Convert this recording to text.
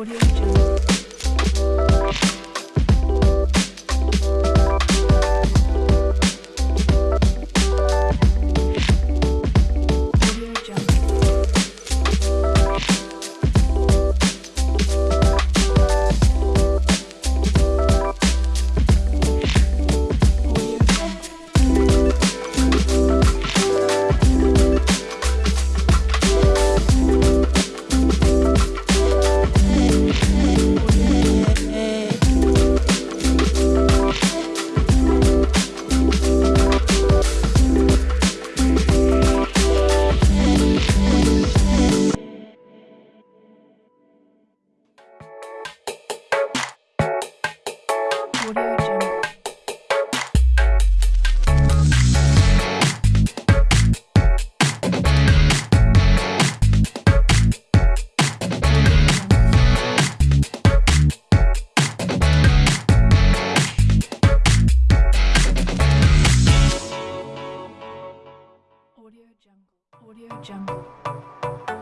what do you do? Audio Jungle. Audio Jungle. Audio